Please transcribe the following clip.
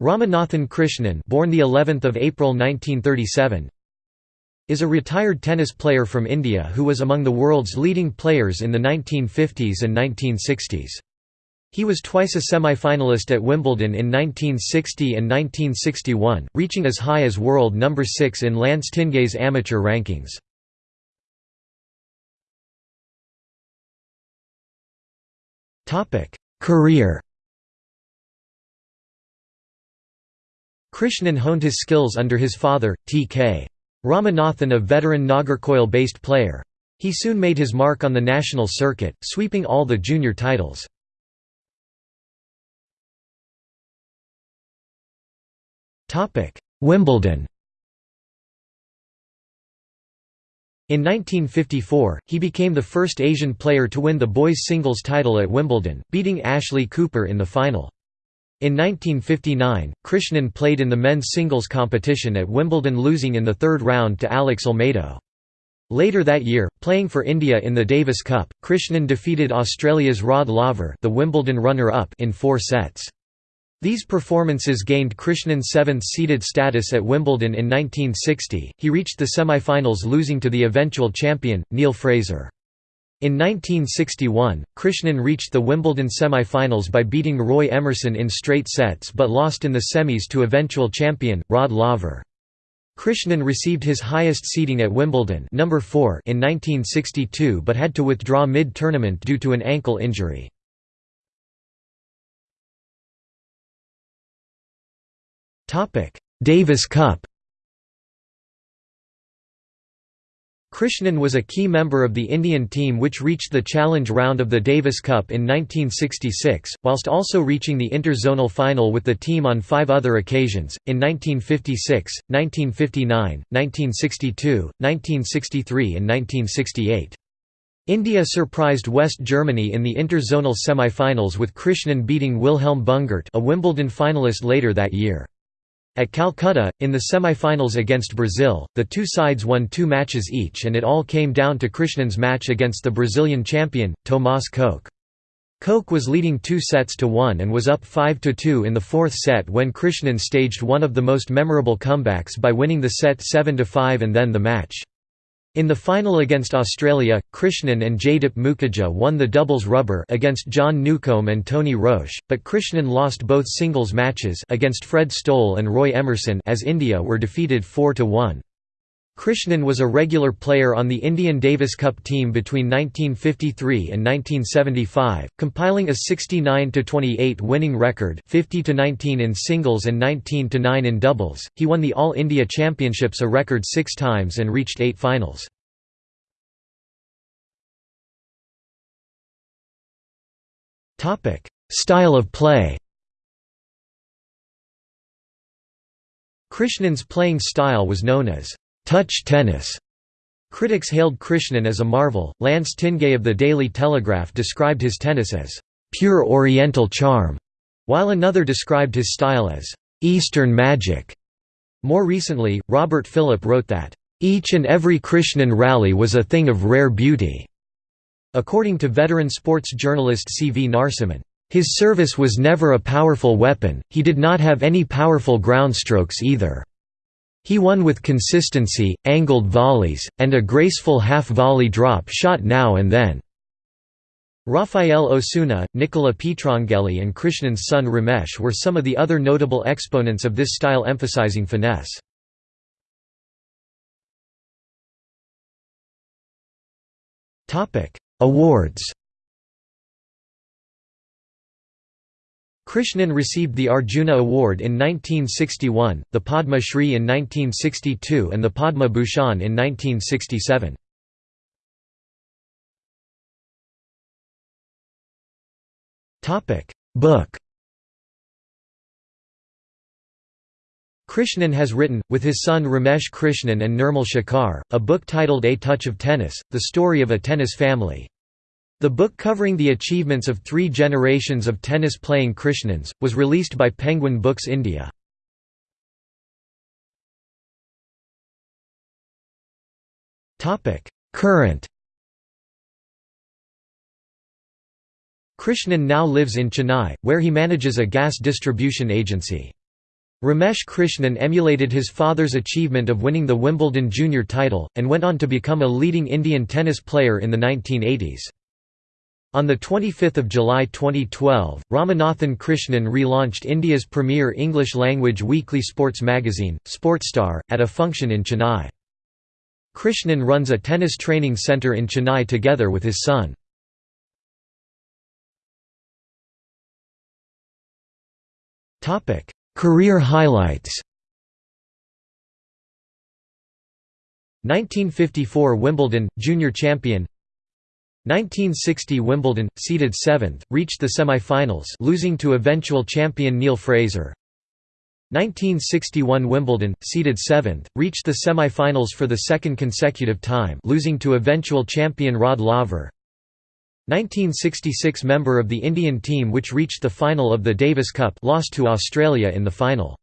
Ramanathan Krishnan, born the 11th of April 1937, is a retired tennis player from India who was among the world's leading players in the 1950s and 1960s. He was twice a semi-finalist at Wimbledon in 1960 and 1961, reaching as high as world number 6 in Lance Tingay's amateur rankings. Career Krishnan honed his skills under his father, T.K. Ramanathan a veteran Nagercoil-based player. He soon made his mark on the national circuit, sweeping all the junior titles. Wimbledon In 1954, he became the first Asian player to win the boys' singles title at Wimbledon, beating Ashley Cooper in the final. In 1959, Krishnan played in the men's singles competition at Wimbledon losing in the third round to Alex Olmedo. Later that year, playing for India in the Davis Cup, Krishnan defeated Australia's Rod Laver the Wimbledon runner-up in four sets. These performances gained Krishnan seventh-seeded status at Wimbledon in 1960. He reached the semi-finals losing to the eventual champion, Neil Fraser. In 1961, Krishnan reached the Wimbledon semi-finals by beating Roy Emerson in straight sets but lost in the semis to eventual champion, Rod Laver. Krishnan received his highest seeding at Wimbledon number 4 in 1962 but had to withdraw mid-tournament due to an ankle injury. Davis Cup Krishnan was a key member of the Indian team which reached the challenge round of the Davis Cup in 1966, whilst also reaching the interzonal final with the team on five other occasions, in 1956, 1959, 1962, 1963 and 1968. India surprised West Germany in the interzonal semi-finals with Krishnan beating Wilhelm Bungert a Wimbledon finalist later that year. At Calcutta, in the semi-finals against Brazil, the two sides won two matches each and it all came down to Krishnan's match against the Brazilian champion, Thomaz Koch. Koch was leading two sets to one and was up 5–2 in the fourth set when Krishnan staged one of the most memorable comebacks by winning the set 7–5 and then the match. In the final against Australia, Krishnan and Jaidip Mukerjea won the doubles rubber against John Newcombe and Tony Roche, but Krishnan lost both singles matches against Fred Stolle and Roy Emerson as India were defeated 4–1. Krishnan was a regular player on the Indian Davis Cup team between 1953 and 1975, compiling a 69–28 winning record 50–19 in singles and 19–9 in doubles. He won the All India Championships a record six times and reached eight finals. Style of play Krishnan's playing style was known as touch tennis. Critics hailed Krishnan as a marvel. Lance Tingay of the Daily Telegraph described his tennis as pure Oriental charm, while another described his style as Eastern magic. More recently, Robert Philip wrote that each and every Krishnan rally was a thing of rare beauty. According to veteran sports journalist C. V. Narasimhan, his service was never a powerful weapon, he did not have any powerful groundstrokes either. He won with consistency, angled volleys, and a graceful half-volley drop shot now and then. Rafael Osuna, Nicola Pietrangeli and Krishnan's son Ramesh were some of the other notable exponents of this style emphasizing finesse. Awards Krishnan received the Arjuna Award in 1961, the Padma Shri in 1962 and the Padma Bhushan in 1967. Book Krishnan has written, with his son Ramesh Krishnan and Nirmal Shekar, a book titled A Touch of Tennis, the story of a tennis family. The book covering the achievements of three generations of tennis-playing Krishnans, was released by Penguin Books India. Current Krishnan now lives in Chennai, where he manages a gas distribution agency. Ramesh Krishnan emulated his father's achievement of winning the Wimbledon junior title, and went on to become a leading Indian tennis player in the 1980s. On 25 July 2012, Ramanathan Krishnan relaunched India's premier English-language weekly sports magazine, Sportstar, at a function in Chennai. Krishnan runs a tennis training centre in Chennai together with his son. Career highlights 1954 Wimbledon, junior champion 1960 Wimbledon, seeded 7th, reached the semi-finals losing to eventual champion Neil Fraser 1961 Wimbledon, seeded 7th, reached the semi-finals for the second consecutive time losing to eventual champion Rod Laver 1966 member of the Indian team which reached the final of the Davis Cup lost to Australia in the final.